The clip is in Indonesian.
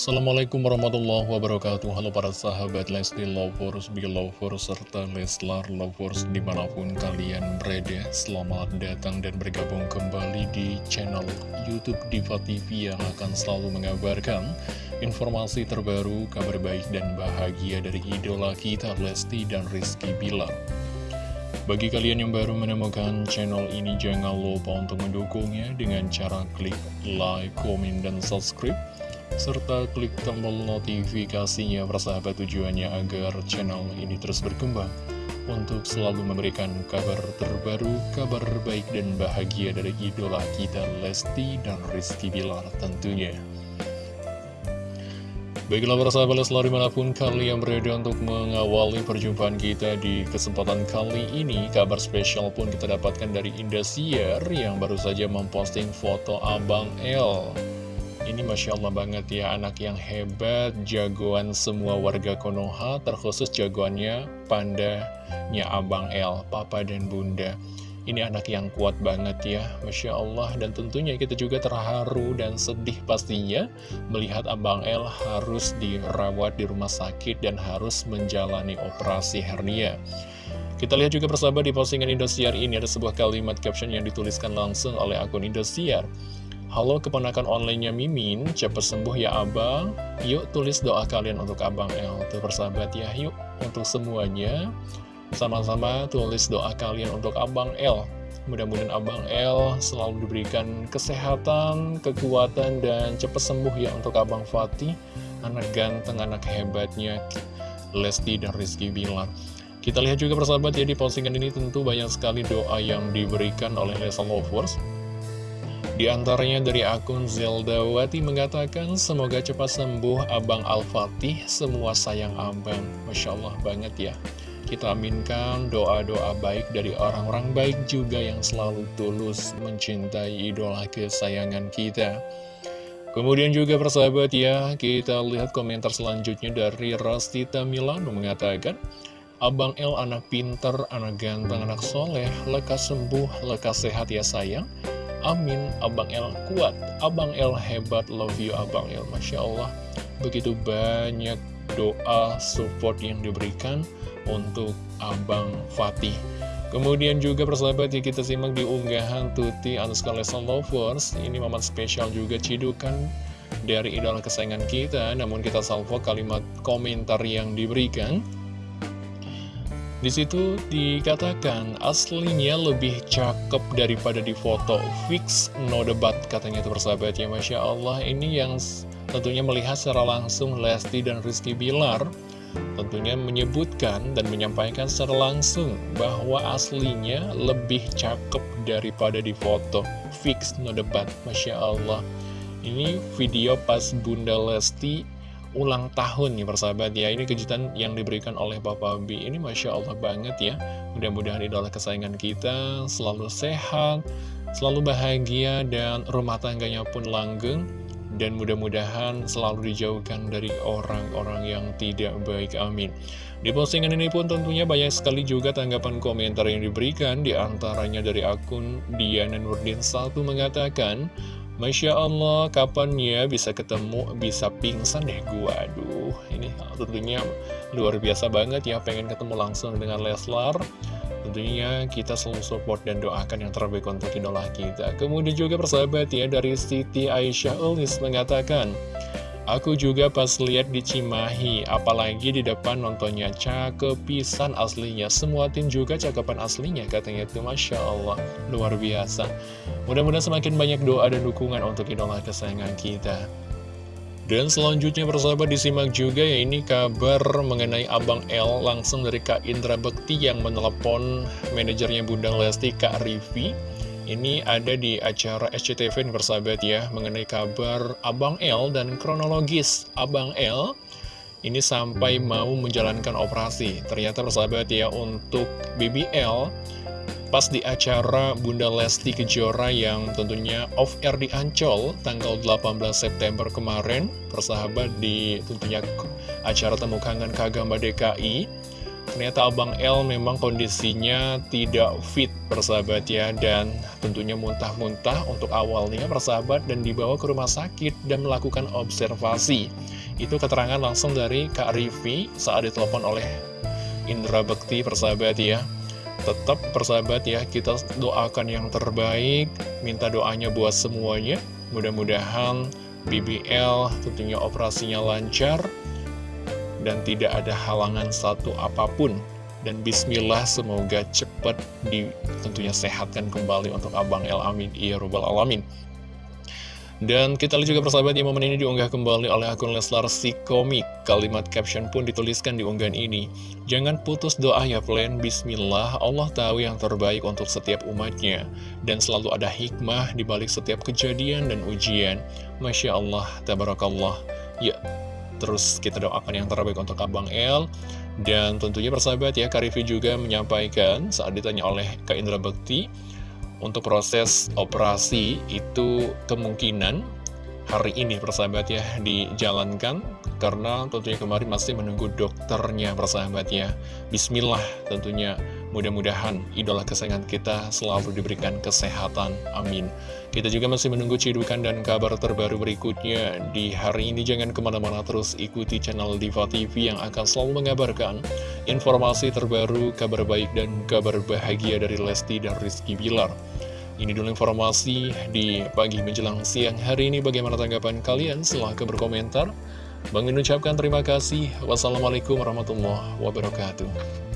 Assalamualaikum warahmatullahi wabarakatuh. Halo para sahabat Lesti Lovers, Belovers, serta Leslar Lovers di mana pun kalian berada. Selamat datang dan bergabung kembali di channel Youtube Diva TV yang akan selalu mengabarkan informasi terbaru, kabar baik dan bahagia dari idola kita Lesti dan Rizky Bilar. Bagi kalian yang baru menemukan channel ini, jangan lupa untuk mendukungnya dengan cara klik like, komen, dan subscribe serta klik tombol notifikasinya persahabat tujuannya agar channel ini terus berkembang untuk selalu memberikan kabar terbaru, kabar baik dan bahagia dari idola kita Lesti dan Rizky Bilar tentunya. Baiklah para sahabat Leslar di mana pun kalian berada untuk mengawali perjumpaan kita di kesempatan kali ini Kabar spesial pun kita dapatkan dari Indosiar yang baru saja memposting foto Abang L ini Masya Allah banget ya, anak yang hebat, jagoan semua warga Konoha, terkhusus jagoannya pandanya Abang L, Papa dan Bunda. Ini anak yang kuat banget ya, Masya Allah. Dan tentunya kita juga terharu dan sedih pastinya melihat Abang L harus dirawat di rumah sakit dan harus menjalani operasi hernia. Kita lihat juga persahabat di postingan Indosiar ini ada sebuah kalimat caption yang dituliskan langsung oleh akun Indosiar. Halo keponakan online-nya Mimin, cepat sembuh ya abang. Yuk tulis doa kalian untuk abang El Tuh persahabat ya, yuk. Untuk semuanya Sama-sama tulis doa kalian untuk abang El Mudah-mudahan abang El selalu diberikan kesehatan, kekuatan, dan cepat sembuh ya untuk abang Fatih Anak ganteng, anak hebatnya Lesti dan Rizky Bilar kita lihat juga persahabat ya di postingan ini tentu banyak sekali doa yang diberikan oleh Lesa Lovers di antaranya dari akun Zelda Wati mengatakan, semoga cepat sembuh Abang Al-Fatih, semua sayang Abang. Masya Allah banget ya. Kita aminkan doa-doa baik dari orang-orang baik juga yang selalu tulus mencintai idola kesayangan kita. Kemudian juga persahabat ya, kita lihat komentar selanjutnya dari Rastita Milano mengatakan, Abang El anak pinter, anak ganteng, anak soleh, lekas sembuh, lekas sehat ya sayang. Amin, Abang El kuat, Abang El hebat, love you Abang El, Masya Allah. Begitu banyak doa support yang diberikan untuk Abang Fatih. Kemudian juga persahabat ya kita simak di unggahan Tuti Anuska Lesson Lovers. Ini momen spesial juga cidukan dari idola kesayangan kita. Namun kita salvo kalimat komentar yang diberikan. Di situ dikatakan aslinya lebih cakep daripada di foto. Fix no debat katanya itu persahabat. Ya Masya Allah Ini yang tentunya melihat secara langsung Lesti dan Rizky Bilar Tentunya menyebutkan dan menyampaikan secara langsung bahwa aslinya lebih cakep daripada di foto. Fix no debat Masya Allah. Ini video pas Bunda Lesti ulang tahun nih persahabat ya. Ini kejutan yang diberikan oleh Papa B. Ini Masya Allah banget ya. Mudah-mudahan idola kesayangan kita selalu sehat Selalu bahagia dan rumah tangganya pun langgeng. Dan mudah-mudahan selalu dijauhkan dari orang-orang yang tidak baik Amin. Di postingan ini pun tentunya banyak sekali juga tanggapan komentar yang diberikan Di antaranya dari akun Diana Nurdin 1 mengatakan Masya Allah, kapan ya bisa ketemu, bisa pingsan deh gua? Aduh, ini tentunya luar biasa banget ya, pengen ketemu langsung dengan Leslar. Tentunya kita selalu support dan doakan yang terbaik untuk idola kita. Kemudian juga persahabat ya, dari Siti Aisyah Ulis mengatakan Aku juga pas lihat di Cimahi, apalagi di depan nontonnya cakep pisan aslinya. Semua tim juga cakepan aslinya katanya itu Masya Allah, luar biasa. Mudah-mudahan semakin banyak doa dan dukungan untuk idola kesayangan kita. Dan selanjutnya persahabat disimak juga ya ini kabar mengenai Abang L langsung dari Kak Indra Bekti yang menelepon manajernya Bunda Lesti Kak Rivi ini ada di acara SCTV persahabat ya Mengenai kabar Abang L dan kronologis Abang L Ini sampai mau menjalankan operasi. Ternyata persahabat ya untuk BBL Pas di acara Bunda Lesti Kejora yang tentunya off-air di Ancol Tanggal 18 September kemarin. Persahabat di tentunya acara Temu Kangen Kagamba DKI Ternyata Abang L memang kondisinya tidak fit persahabat ya Dan tentunya muntah-muntah untuk awalnya persahabat dan dibawa ke rumah sakit dan melakukan observasi. Itu keterangan langsung dari Kak Rivi saat ditelepon oleh Indra Bekti persahabat ya. Tetap persahabat ya kita doakan yang terbaik Minta doanya buat semuanya. Mudah-mudahan BBL tentunya operasinya lancar dan tidak ada halangan satu apa pun. Dan bismillah semoga cepat di tentunya sehatkan kembali untuk Abang El Amin. Ya robbal alamin. Dan kita lihat juga persahabat yang momen ini diunggah kembali oleh akun Leslar si komik. Kalimat caption pun dituliskan di unggahan ini. Jangan putus doa ya plan Bismillah Allah tahu yang terbaik untuk setiap umatnya. Dan selalu ada hikmah di balik setiap kejadian dan ujian. Masya Allah, Tabarakallah. Ya, Terus kita doakan yang terbaik untuk Abang El. Dan tentunya persahabat ya Karifi juga menyampaikan saat ditanya oleh Kak Indra Bekti Untuk proses operasi itu kemungkinan hari ini persahabat ya dijalankan. Karena tentunya kemarin masih menunggu dokternya persahabat ya. Bismillah tentunya Mudah-mudahan idola kesayangan kita selalu diberikan kesehatan. Amin. Kita juga masih menunggu cidukan dan kabar terbaru berikutnya. Di hari ini jangan ke mana-mana terus ikuti channel Diva TV yang akan selalu mengabarkan informasi terbaru, kabar baik dan kabar bahagia dari Lesti dan Rizky Bilar. Ini dulu informasi di pagi menjelang siang hari ini. Bagaimana tanggapan kalian? Silahkan berkomentar. Bang ucapkan terima kasih. Wassalamualaikum warahmatullahi wabarakatuh.